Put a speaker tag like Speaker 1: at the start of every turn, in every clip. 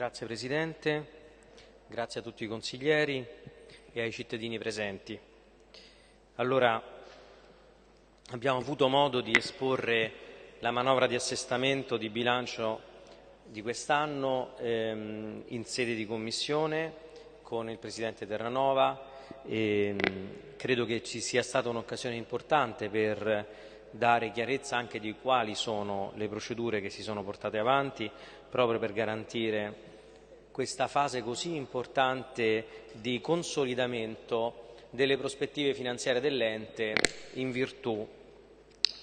Speaker 1: Grazie Presidente, grazie a tutti i consiglieri e ai cittadini presenti. Allora, abbiamo avuto modo di esporre la manovra di assestamento di bilancio di quest'anno ehm, in sede di commissione con il Presidente Terranova e ehm, credo che ci sia stata un'occasione importante per dare chiarezza anche di quali sono le procedure che si sono portate avanti proprio per garantire questa fase così importante di consolidamento delle prospettive finanziarie dell'ente in virtù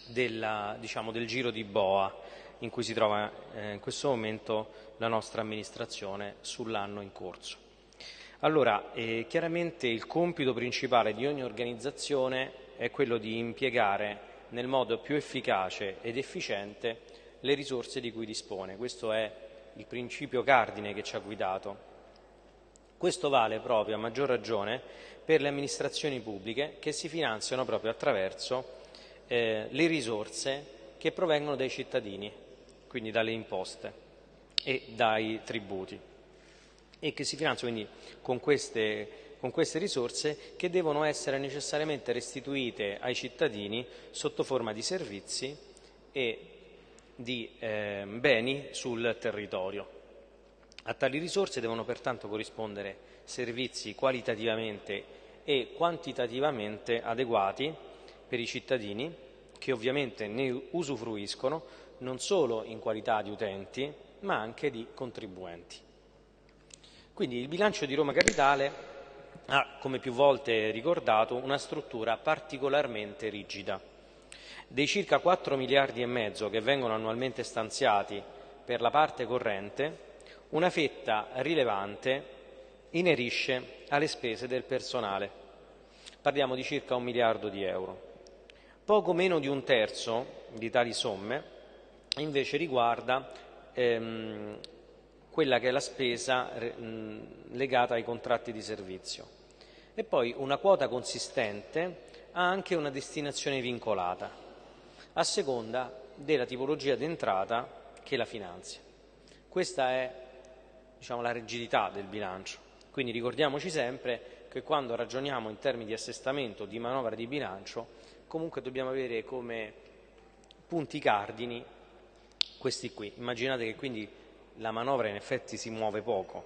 Speaker 1: della, diciamo, del giro di boa in cui si trova eh, in questo momento la nostra amministrazione sull'anno in corso. Allora, eh, chiaramente il compito principale di ogni organizzazione è quello di impiegare nel modo più efficace ed efficiente le risorse di cui dispone. Questo è il principio cardine che ci ha guidato. Questo vale proprio a maggior ragione per le amministrazioni pubbliche che si finanziano proprio attraverso eh, le risorse che provengono dai cittadini, quindi dalle imposte e dai tributi e che si finanziano quindi con queste con queste risorse che devono essere necessariamente restituite ai cittadini sotto forma di servizi e di eh, beni sul territorio. A tali risorse devono pertanto corrispondere servizi qualitativamente e quantitativamente adeguati per i cittadini che ovviamente ne usufruiscono non solo in qualità di utenti ma anche di contribuenti. Quindi il bilancio di Roma Capitale ha, come più volte ricordato, una struttura particolarmente rigida. Dei circa 4 miliardi e mezzo che vengono annualmente stanziati per la parte corrente, una fetta rilevante inerisce alle spese del personale. Parliamo di circa un miliardo di euro. Poco meno di un terzo di tali somme invece riguarda ehm, quella che è la spesa legata ai contratti di servizio e poi una quota consistente ha anche una destinazione vincolata, a seconda della tipologia d'entrata che la finanzia. Questa è diciamo, la rigidità del bilancio, quindi ricordiamoci sempre che quando ragioniamo in termini di assestamento, di manovra di bilancio, comunque dobbiamo avere come punti cardini questi qui. Immaginate che quindi la manovra in effetti si muove poco,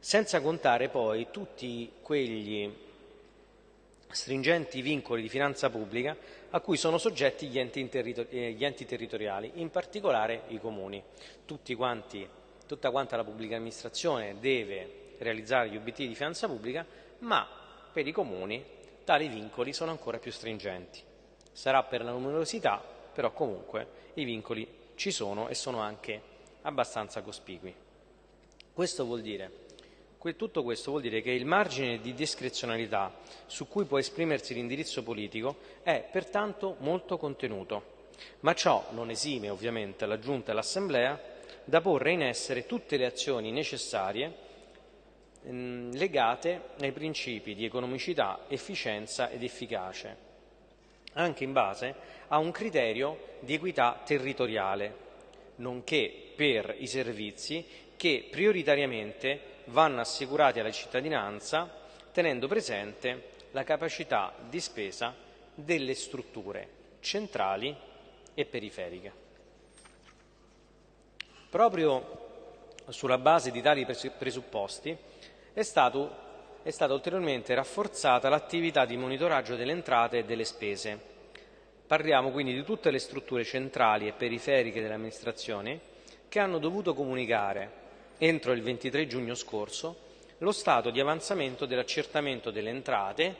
Speaker 1: senza contare poi tutti quegli stringenti vincoli di finanza pubblica a cui sono soggetti gli enti, eh, gli enti territoriali, in particolare i comuni. Quanti, tutta quanta la pubblica amministrazione deve realizzare gli obiettivi di finanza pubblica, ma per i comuni tali vincoli sono ancora più stringenti. Sarà per la numerosità, però comunque i vincoli ci sono e sono anche abbastanza cospicui. Questo vuol dire tutto questo vuol dire che il margine di discrezionalità su cui può esprimersi l'indirizzo politico è pertanto molto contenuto, ma ciò non esime ovviamente la Giunta e l'Assemblea da porre in essere tutte le azioni necessarie legate ai principi di economicità, efficienza ed efficacia, anche in base a un criterio di equità territoriale, nonché per i servizi che prioritariamente vanno assicurati alla cittadinanza tenendo presente la capacità di spesa delle strutture centrali e periferiche. Proprio sulla base di tali presupposti è, stato, è stata ulteriormente rafforzata l'attività di monitoraggio delle entrate e delle spese. Parliamo quindi di tutte le strutture centrali e periferiche delle amministrazioni che hanno dovuto comunicare entro il 23 giugno scorso lo stato di avanzamento dell'accertamento delle entrate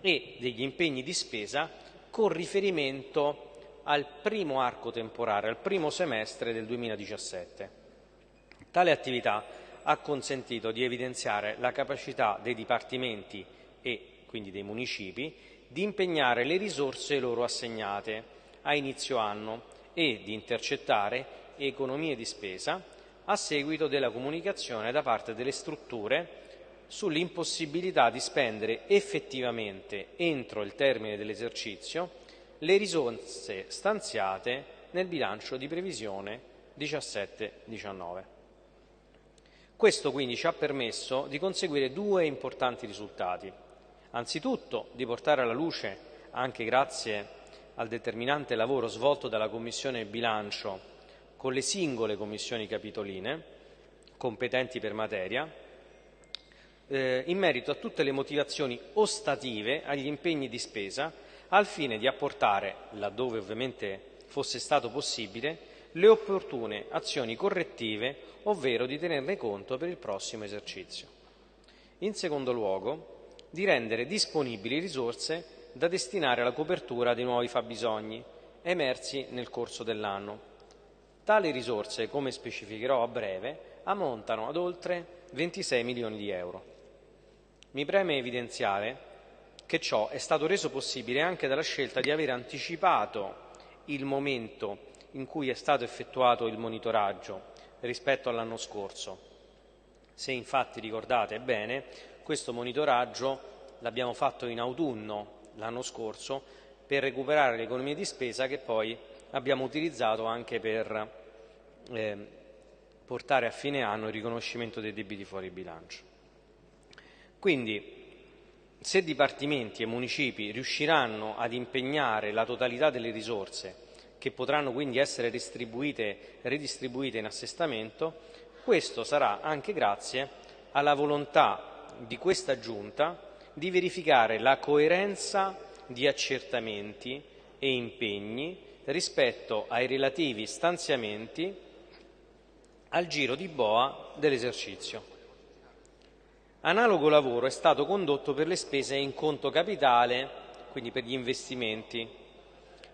Speaker 1: e degli impegni di spesa con riferimento al primo arco temporale, al primo semestre del 2017. Tale attività ha consentito di evidenziare la capacità dei dipartimenti e quindi dei municipi di impegnare le risorse loro assegnate a inizio anno e di intercettare economie di spesa a seguito della comunicazione da parte delle strutture sull'impossibilità di spendere effettivamente entro il termine dell'esercizio le risorse stanziate nel bilancio di previsione 17-19. Questo quindi ci ha permesso di conseguire due importanti risultati. Anzitutto di portare alla luce, anche grazie al determinante lavoro svolto dalla Commissione bilancio con le singole commissioni capitoline, competenti per materia, eh, in merito a tutte le motivazioni ostative agli impegni di spesa al fine di apportare, laddove ovviamente fosse stato possibile, le opportune azioni correttive, ovvero di tenerne conto per il prossimo esercizio. In secondo luogo, di rendere disponibili risorse da destinare alla copertura dei nuovi fabbisogni emersi nel corso dell'anno. Tali risorse, come specificherò a breve, ammontano ad oltre 26 milioni di euro. Mi preme evidenziare che ciò è stato reso possibile anche dalla scelta di aver anticipato il momento in cui è stato effettuato il monitoraggio rispetto all'anno scorso. Se infatti ricordate bene, questo monitoraggio l'abbiamo fatto in autunno l'anno scorso per recuperare le economie di spesa che poi abbiamo utilizzato anche per eh, portare a fine anno il riconoscimento dei debiti fuori bilancio. Quindi, se dipartimenti e municipi riusciranno ad impegnare la totalità delle risorse che potranno quindi essere ridistribuite in assestamento, questo sarà anche grazie alla volontà di questa Giunta di verificare la coerenza di accertamenti e impegni rispetto ai relativi stanziamenti al giro di boa dell'esercizio. Analogo lavoro è stato condotto per le spese in conto capitale, quindi per gli investimenti.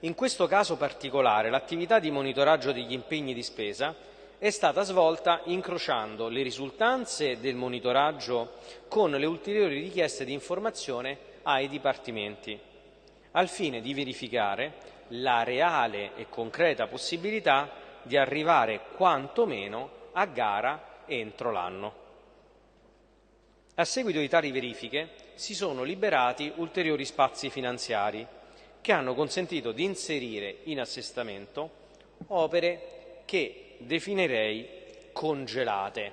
Speaker 1: In questo caso particolare l'attività di monitoraggio degli impegni di spesa è stata svolta incrociando le risultanze del monitoraggio con le ulteriori richieste di informazione ai dipartimenti, al fine di verificare la reale e concreta possibilità di arrivare quantomeno a gara entro l'anno. A seguito di tali verifiche si sono liberati ulteriori spazi finanziari che hanno consentito di inserire in assestamento opere che definirei congelate.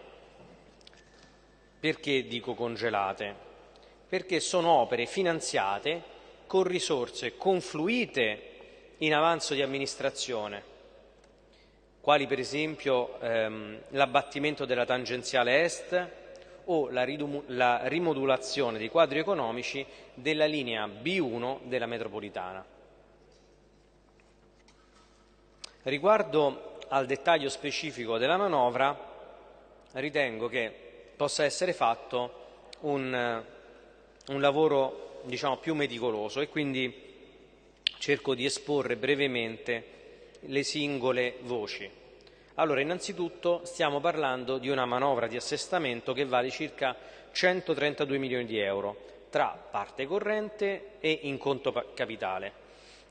Speaker 1: Perché dico congelate? Perché sono opere finanziate con risorse confluite in avanzo di amministrazione, quali per esempio ehm, l'abbattimento della tangenziale est o la, la rimodulazione dei quadri economici della linea B1 della metropolitana. Riguardo al dettaglio specifico della manovra, ritengo che possa essere fatto un, un lavoro diciamo, più meticoloso e quindi cerco di esporre brevemente le singole voci. Allora, innanzitutto stiamo parlando di una manovra di assestamento che vale circa 132 milioni di euro tra parte corrente e in conto capitale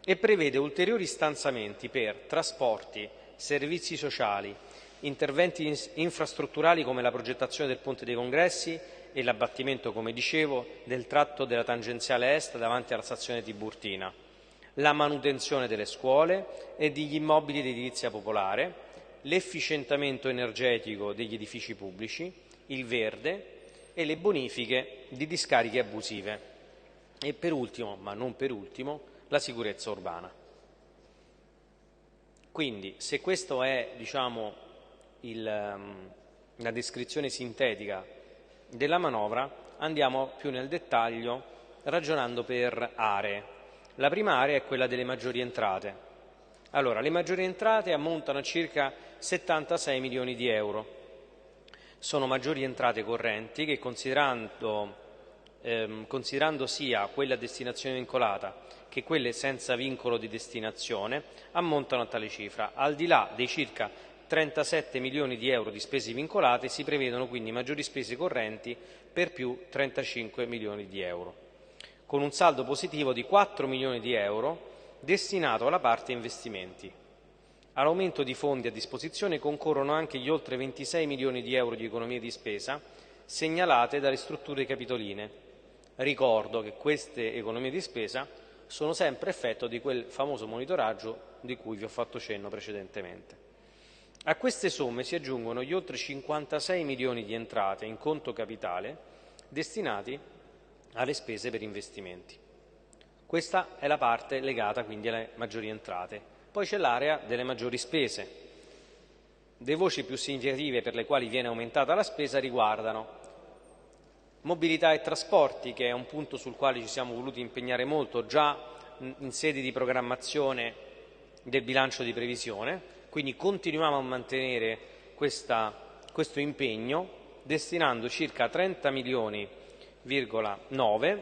Speaker 1: e prevede ulteriori stanziamenti per trasporti, servizi sociali, interventi infrastrutturali come la progettazione del ponte dei congressi e l'abbattimento, come dicevo, del tratto della tangenziale est davanti alla stazione Tiburtina, la manutenzione delle scuole e degli immobili di edilizia popolare, l'efficientamento energetico degli edifici pubblici, il verde e le bonifiche di discariche abusive. E per ultimo, ma non per ultimo, la sicurezza urbana. Quindi, se questa è diciamo, il, um, la descrizione sintetica della manovra, andiamo più nel dettaglio ragionando per aree. La prima area è quella delle maggiori entrate. Allora, le maggiori entrate ammontano a circa 76 milioni di euro. Sono maggiori entrate correnti che, considerando, ehm, considerando sia quella a destinazione vincolata che quelle senza vincolo di destinazione ammontano a tale cifra. Al di là dei circa 37 milioni di euro di spese vincolate si prevedono quindi maggiori spese correnti per più 35 milioni di euro, con un saldo positivo di 4 milioni di euro destinato alla parte investimenti. All'aumento di fondi a disposizione concorrono anche gli oltre 26 milioni di euro di economie di spesa segnalate dalle strutture capitoline. Ricordo che queste economie di spesa sono sempre effetto di quel famoso monitoraggio di cui vi ho fatto cenno precedentemente. A queste somme si aggiungono gli oltre 56 milioni di entrate in conto capitale destinati alle spese per investimenti. Questa è la parte legata quindi alle maggiori entrate. Poi c'è l'area delle maggiori spese. Le voci più significative per le quali viene aumentata la spesa riguardano mobilità e trasporti, che è un punto sul quale ci siamo voluti impegnare molto già in sede di programmazione del bilancio di previsione, quindi continuiamo a mantenere questa, questo impegno destinando circa 30 milioni,9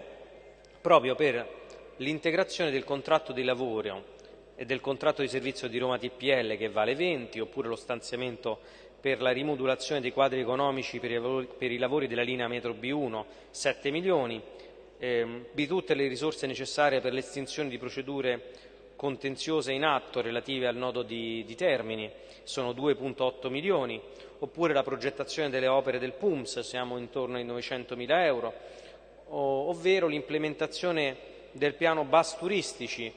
Speaker 1: proprio per l'integrazione del contratto di lavoro e del contratto di servizio di Roma TPL che vale 20, oppure lo stanziamento per la rimodulazione dei quadri economici per i lavori, della linea metro B1 7 milioni, ehm, di tutte le risorse necessarie per l'estinzione di procedure contenziose in atto relative al nodo di, di Termini, sono 2,8 milioni, oppure la progettazione delle opere del PUMS, siamo intorno ai 900 mila euro, ovvero l'implementazione del piano bus turistici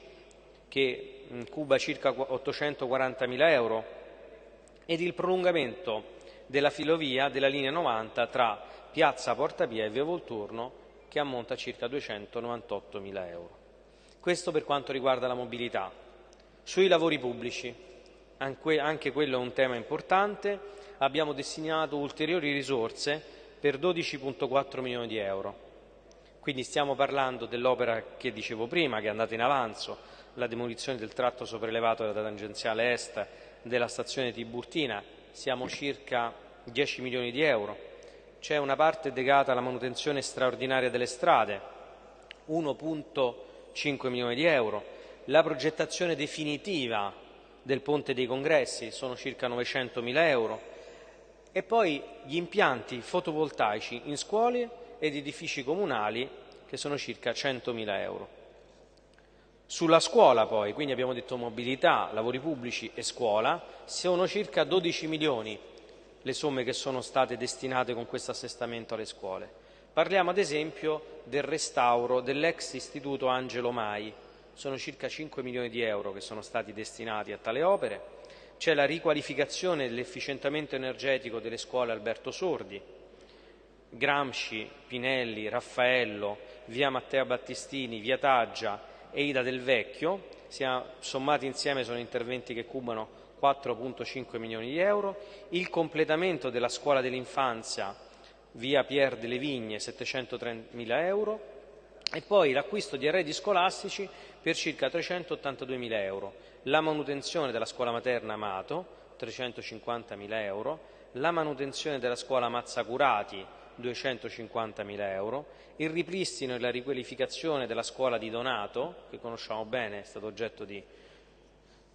Speaker 1: che cuba circa 840 mila euro ed il prolungamento della filovia della linea 90 tra piazza Portapia e via Volturno che ammonta circa 298 mila euro. Questo per quanto riguarda la mobilità. Sui lavori pubblici, anche quello è un tema importante, abbiamo destinato ulteriori risorse per 12,4 milioni di euro quindi stiamo parlando dell'opera che dicevo prima, che è andata in avanzo, la demolizione del tratto sopraelevato della tangenziale est della stazione Tiburtina, siamo circa 10 milioni di euro. C'è una parte legata alla manutenzione straordinaria delle strade, 1,5 milioni di euro. La progettazione definitiva del Ponte dei Congressi sono circa 900 mila euro. E poi gli impianti fotovoltaici in scuole ed edifici comunali che sono circa 100.000 euro. Sulla scuola poi, quindi abbiamo detto mobilità, lavori pubblici e scuola, sono circa 12 milioni le somme che sono state destinate con questo assestamento alle scuole. Parliamo ad esempio del restauro dell'ex istituto Angelo Mai, sono circa 5 milioni di euro che sono stati destinati a tale opere, c'è la riqualificazione dell'efficientamento energetico delle scuole Alberto Sordi, Gramsci, Pinelli, Raffaello, via Matteo Battistini, via Taggia e Ida del Vecchio, sommati insieme sono interventi che cubano 4,5 milioni di euro, il completamento della scuola dell'infanzia via Pier delle Vigne 730 mila euro e poi l'acquisto di arredi scolastici per circa 382 mila euro, la manutenzione della scuola materna Amato 350 mila euro, la manutenzione della scuola Mazzacurati 250.000 euro, il ripristino e la riqualificazione della scuola di Donato, che conosciamo bene, è stato oggetto di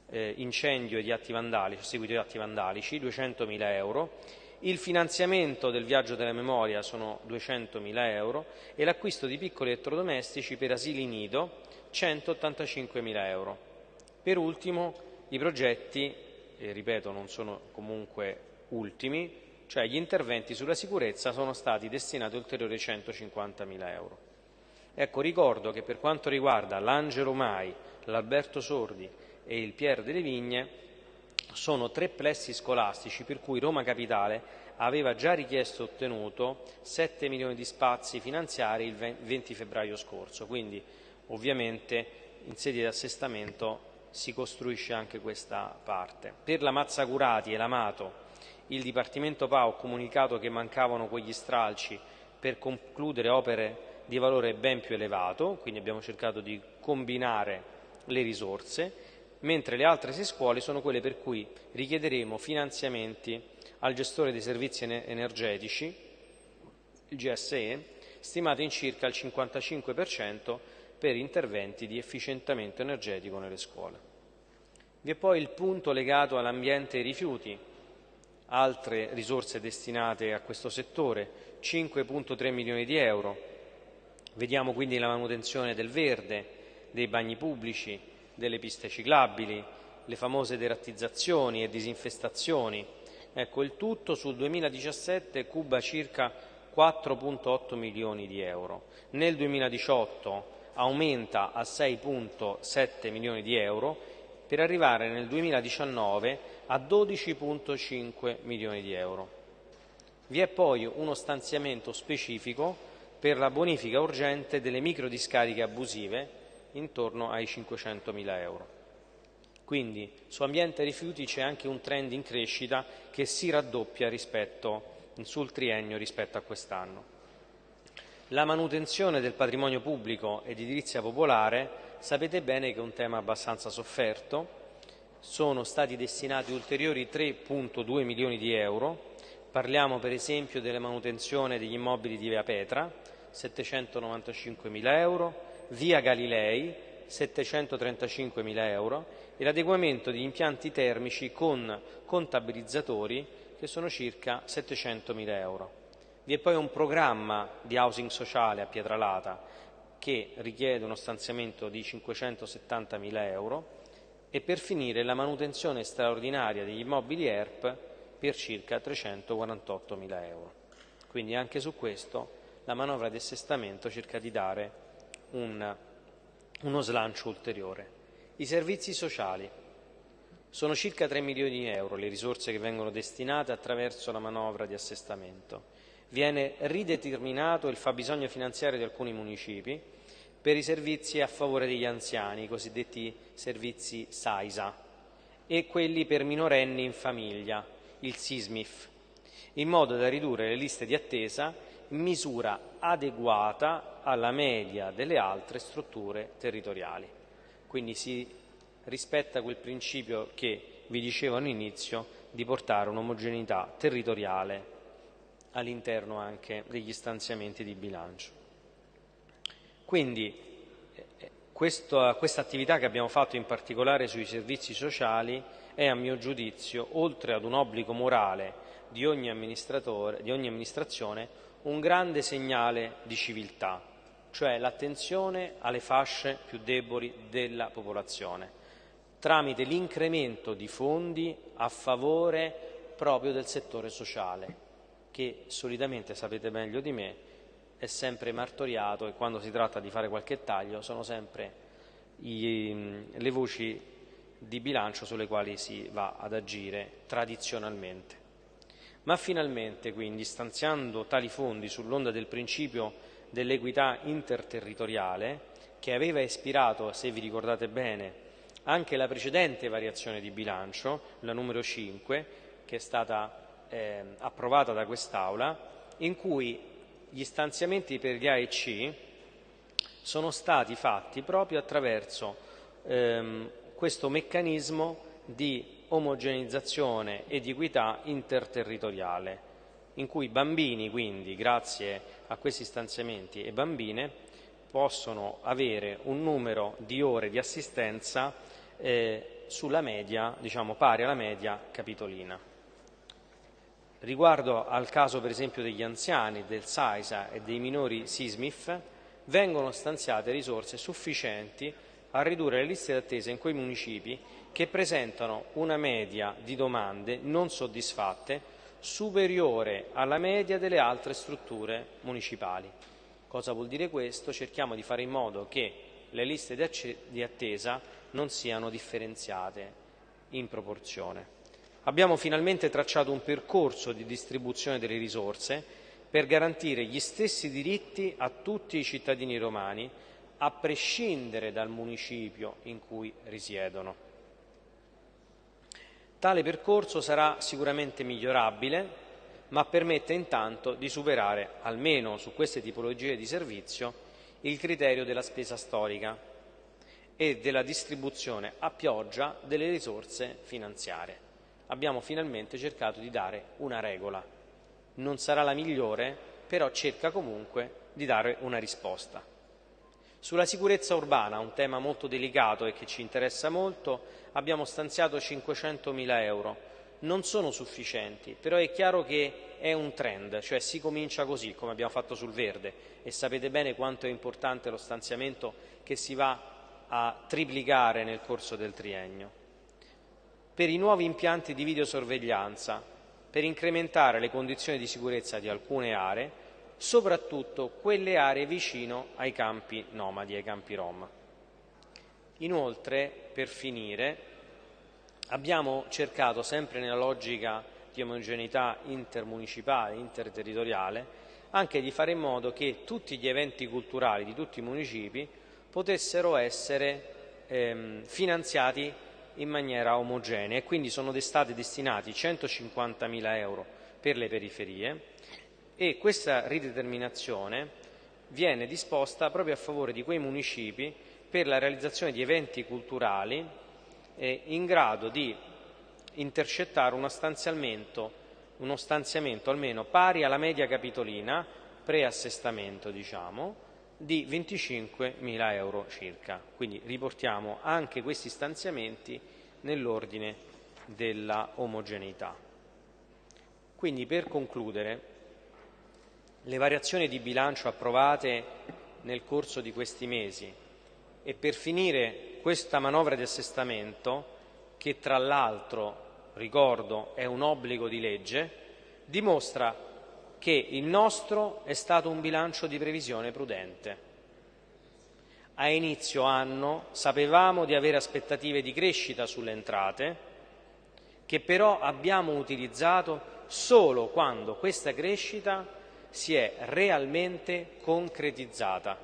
Speaker 1: eh, incendio e di atti vandalici, seguito di atti vandalici, 200.000 euro, il finanziamento del viaggio della memoria sono 200.000 euro e l'acquisto di piccoli elettrodomestici per asili nido 185.000 euro. Per ultimo i progetti, e ripeto non sono comunque ultimi, cioè gli interventi sulla sicurezza sono stati destinati ulteriori 150.000 euro. Ecco, ricordo che per quanto riguarda l'Angelo Mai, l'Alberto Sordi e il Pier delle Vigne, sono tre plessi scolastici per cui Roma Capitale aveva già richiesto e ottenuto 7 milioni di spazi finanziari il 20 febbraio scorso, quindi ovviamente in sede di assestamento si costruisce anche questa parte. Per la Mazzacurati e l'Amato il Dipartimento PA ha comunicato che mancavano quegli stralci per concludere opere di valore ben più elevato, quindi abbiamo cercato di combinare le risorse, mentre le altre sei scuole sono quelle per cui richiederemo finanziamenti al gestore dei servizi energetici, il GSE, stimati in circa il 55% per interventi di efficientamento energetico nelle scuole. Vi è poi il punto legato all'ambiente e ai rifiuti, altre risorse destinate a questo settore, 5,3 milioni di euro. Vediamo quindi la manutenzione del verde, dei bagni pubblici, delle piste ciclabili, le famose derattizzazioni e disinfestazioni. Ecco, il tutto sul 2017 cuba circa 4,8 milioni di euro. Nel 2018 aumenta a 6,7 milioni di euro per arrivare nel 2019 a 12,5 milioni di euro. Vi è poi uno stanziamento specifico per la bonifica urgente delle microdiscariche abusive intorno ai 500 mila euro. Quindi su ambiente rifiuti c'è anche un trend in crescita che si raddoppia rispetto, sul triennio rispetto a quest'anno. La manutenzione del patrimonio pubblico ed edilizia popolare sapete bene che è un tema abbastanza sofferto. Sono stati destinati ulteriori 3,2 milioni di euro. Parliamo per esempio della manutenzione degli immobili di Via Petra, 795 mila euro, Via Galilei, 735 mila euro e l'adeguamento di impianti termici con contabilizzatori che sono circa 700 mila euro. Vi è poi un programma di housing sociale a Pietralata che richiede uno stanziamento di 570 mila euro e per finire la manutenzione straordinaria degli immobili ERP per circa 348 mila euro. Quindi anche su questo la manovra di assestamento cerca di dare un, uno slancio ulteriore. I servizi sociali. Sono circa 3 milioni di euro le risorse che vengono destinate attraverso la manovra di assestamento. Viene rideterminato il fabbisogno finanziario di alcuni municipi per i servizi a favore degli anziani, i cosiddetti servizi SAISA, e quelli per minorenni in famiglia, il SISMIF, in modo da ridurre le liste di attesa in misura adeguata alla media delle altre strutture territoriali. Quindi si rispetta quel principio che vi dicevo all'inizio di portare un'omogeneità territoriale all'interno anche degli stanziamenti di bilancio. Quindi eh, questa, attività che abbiamo fatto in particolare sui servizi sociali è a mio giudizio, oltre ad un obbligo morale di ogni, di ogni amministrazione, un grande segnale di civiltà, cioè l'attenzione alle fasce più deboli della popolazione, tramite l'incremento di fondi a favore proprio del settore sociale che solitamente sapete meglio di me è sempre martoriato e quando si tratta di fare qualche taglio sono sempre i, le voci di bilancio sulle quali si va ad agire tradizionalmente. Ma finalmente, quindi, stanziando tali fondi sull'onda del principio dell'equità interterritoriale, che aveva ispirato, se vi ricordate bene, anche la precedente variazione di bilancio, la numero 5, che è stata eh, approvata da quest'Aula in cui gli stanziamenti per gli AEC sono stati fatti proprio attraverso ehm, questo meccanismo di omogenizzazione e di equità interterritoriale, in cui bambini, quindi, grazie a questi stanziamenti e bambine, possono avere un numero di ore di assistenza eh, sulla media, diciamo pari alla media capitolina. Riguardo al caso per esempio degli anziani, del SAISA e dei minori SISMIF, vengono stanziate risorse sufficienti a ridurre le liste d'attesa in quei municipi che presentano una media di domande non soddisfatte superiore alla media delle altre strutture municipali. Cosa vuol dire questo? Cerchiamo di fare in modo che le liste di attesa non siano differenziate in proporzione. Abbiamo finalmente tracciato un percorso di distribuzione delle risorse per garantire gli stessi diritti a tutti i cittadini romani, a prescindere dal municipio in cui risiedono. Tale percorso sarà sicuramente migliorabile, ma permette intanto di superare, almeno su queste tipologie di servizio, il criterio della spesa storica e della distribuzione a pioggia delle risorse finanziarie abbiamo finalmente cercato di dare una regola. Non sarà la migliore, però cerca comunque di dare una risposta. Sulla sicurezza urbana, un tema molto delicato e che ci interessa molto, abbiamo stanziato 500.000 euro. Non sono sufficienti, però è chiaro che è un trend, cioè si comincia così, come abbiamo fatto sul verde, e sapete bene quanto è importante lo stanziamento che si va a triplicare nel corso del triennio per i nuovi impianti di videosorveglianza, per incrementare le condizioni di sicurezza di alcune aree, soprattutto quelle aree vicino ai campi nomadi, ai campi Rom. Inoltre, per finire, abbiamo cercato, sempre nella logica di omogeneità intermunicipale, interterritoriale, anche di fare in modo che tutti gli eventi culturali di tutti i municipi potessero essere ehm, finanziati in maniera omogenea e quindi sono stati destinati 150.000 euro per le periferie e questa rideterminazione viene disposta proprio a favore di quei municipi per la realizzazione di eventi culturali eh, in grado di intercettare uno stanziamento, uno stanziamento almeno pari alla media capitolina, preassestamento diciamo, di 25.000 euro circa. Quindi riportiamo anche questi stanziamenti nell'ordine della omogeneità. Quindi per concludere, le variazioni di bilancio approvate nel corso di questi mesi e per finire questa manovra di assestamento, che tra l'altro, ricordo, è un obbligo di legge, dimostra che il nostro è stato un bilancio di previsione prudente. A inizio anno sapevamo di avere aspettative di crescita sulle entrate, che però abbiamo utilizzato solo quando questa crescita si è realmente concretizzata.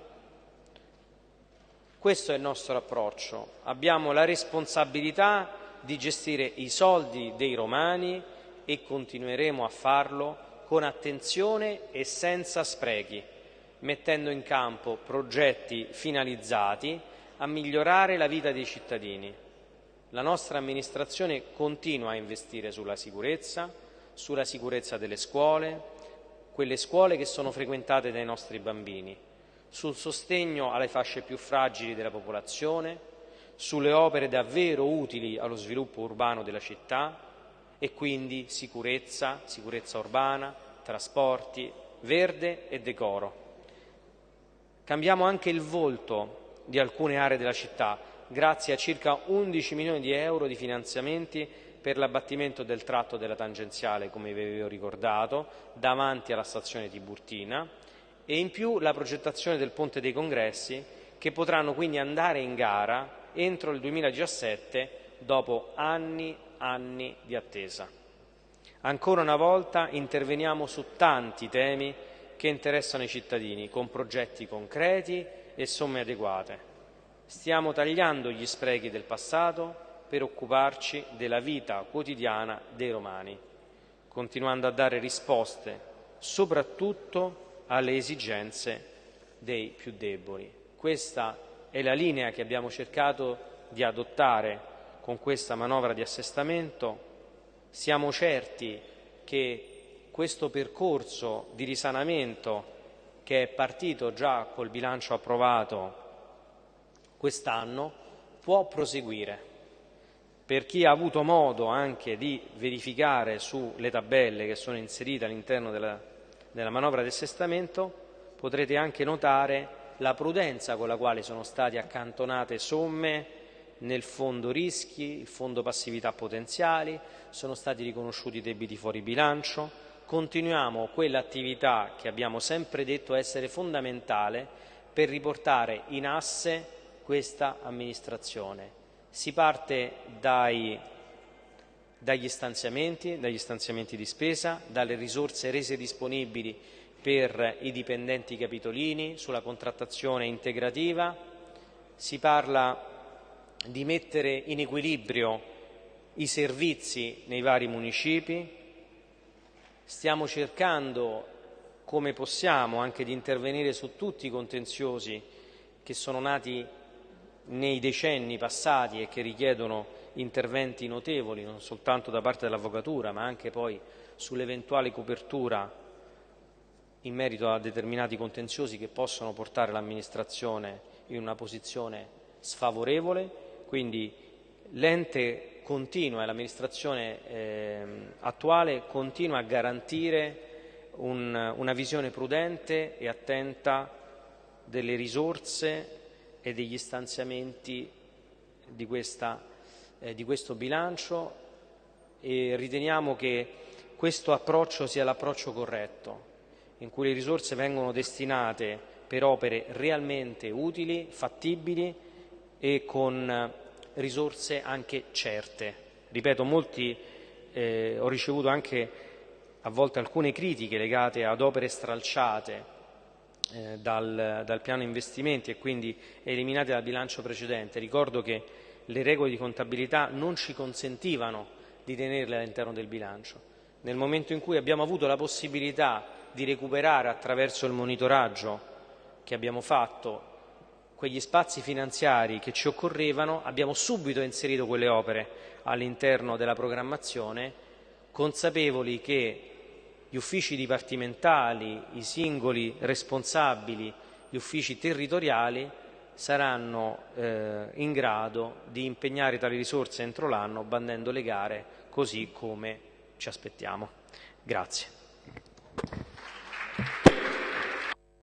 Speaker 1: Questo è il nostro approccio. Abbiamo la responsabilità di gestire i soldi dei romani e continueremo a farlo con attenzione e senza sprechi, mettendo in campo progetti finalizzati a migliorare la vita dei cittadini. La nostra amministrazione continua a investire sulla sicurezza, sulla sicurezza delle scuole, quelle scuole che sono frequentate dai nostri bambini, sul sostegno alle fasce più fragili della popolazione, sulle opere davvero utili allo sviluppo urbano della città e quindi sicurezza, sicurezza urbana, trasporti, verde e decoro. Cambiamo anche il volto di alcune aree della città grazie a circa 11 milioni di euro di finanziamenti per l'abbattimento del tratto della tangenziale, come vi avevo ricordato, davanti alla stazione Tiburtina e in più la progettazione del Ponte dei Congressi che potranno quindi andare in gara entro il 2017 dopo anni e anni di attesa. Ancora una volta interveniamo su tanti temi che interessano i cittadini, con progetti concreti e somme adeguate. Stiamo tagliando gli sprechi del passato per occuparci della vita quotidiana dei romani, continuando a dare risposte soprattutto alle esigenze dei più deboli. Questa è la linea che abbiamo cercato di adottare con questa manovra di assestamento. Siamo certi che questo percorso di risanamento che è partito già col bilancio approvato quest'anno può proseguire per chi ha avuto modo anche di verificare sulle tabelle che sono inserite all'interno della, della manovra di assestamento, potrete anche notare la prudenza con la quale sono state accantonate somme nel fondo rischi, il fondo passività potenziali, sono stati riconosciuti debiti fuori bilancio, continuiamo quell'attività che abbiamo sempre detto essere fondamentale per riportare in asse questa amministrazione si parte dai, dagli stanziamenti, dagli stanziamenti di spesa, dalle risorse rese disponibili per i dipendenti capitolini, sulla contrattazione integrativa, si parla di mettere in equilibrio i servizi nei vari municipi, stiamo cercando come possiamo anche di intervenire su tutti i contenziosi che sono nati nei decenni passati e che richiedono interventi notevoli non soltanto da parte dell'Avvocatura ma anche poi sull'eventuale copertura in merito a determinati contenziosi che possono portare l'amministrazione in una posizione sfavorevole, quindi l'ente continua e l'amministrazione eh, attuale continua a garantire un, una visione prudente e attenta delle risorse e degli stanziamenti di, questa, eh, di questo bilancio e riteniamo che questo approccio sia l'approccio corretto, in cui le risorse vengono destinate per opere realmente utili, fattibili e con risorse anche certe, ripeto, molti, eh, ho ricevuto anche a volte alcune critiche legate ad opere stralciate eh, dal, dal, piano investimenti e quindi eliminate dal bilancio precedente. Ricordo che le regole di contabilità non ci consentivano di tenerle all'interno del bilancio. Nel momento in cui abbiamo avuto la possibilità di recuperare attraverso il monitoraggio che abbiamo fatto quegli spazi finanziari che ci occorrevano, abbiamo subito inserito quelle opere all'interno della programmazione, consapevoli che gli uffici dipartimentali, i singoli responsabili, gli uffici territoriali saranno eh, in grado di impegnare tali risorse entro l'anno bandendo le gare così come ci aspettiamo. Grazie.